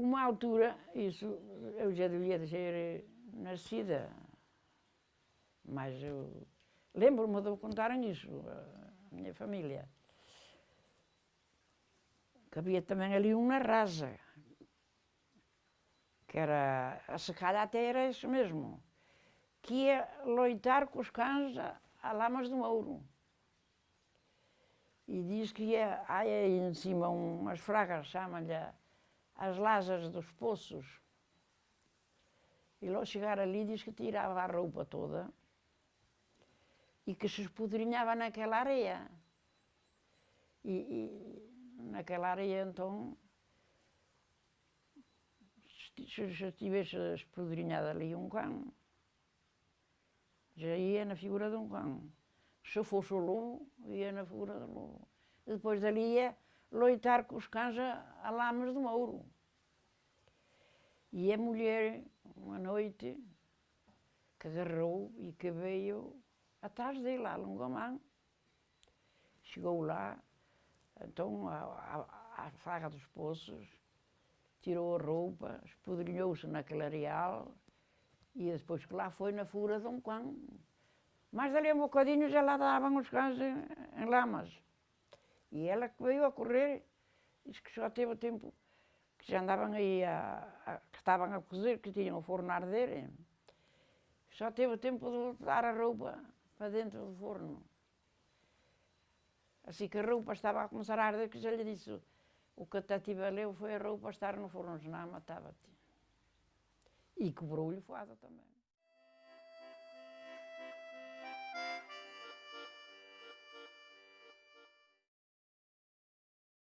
uma altura, isso eu já devia ser nascida, mas eu lembro-me de contarem isso, a minha família. Que havia também ali uma rasa, que era, a secada até era isso mesmo, que ia loitar com os cães a, a lamas do ouro. E diz que ia, aí em cima umas fragas, chamam-lhe as lasas dos poços. E logo chegar ali diz que tirava a roupa toda e que se escudrinhava naquela areia. E, e naquela areia então se já tivesse esprudrinhado ali um cão, já ia na figura de um cão. Se fosse o lobo, ia na figura do lobo. E depois dali ia loitar com os cães a, a lamas do mouro. E a mulher, uma noite, que agarrou e que veio atrás dele, a Longomã. Chegou lá, então a, a, a faga dos poços, tirou a roupa, espoderilhou-se naquele areal e depois que lá foi na fura de um cão. Mas ali um bocadinho já lá davam os cães em, em lamas. E ela veio a correr, disse que só teve tempo, que já andavam aí, a, a, que estavam a cozer, que tinham o forno a arder, só teve tempo de dar a roupa para dentro do forno. Assim que a roupa estava a começar a arder, que já lhe disse, o que te valeu foi a roupa estar no forno, senão matava-te. E cobrou-lhe foada também.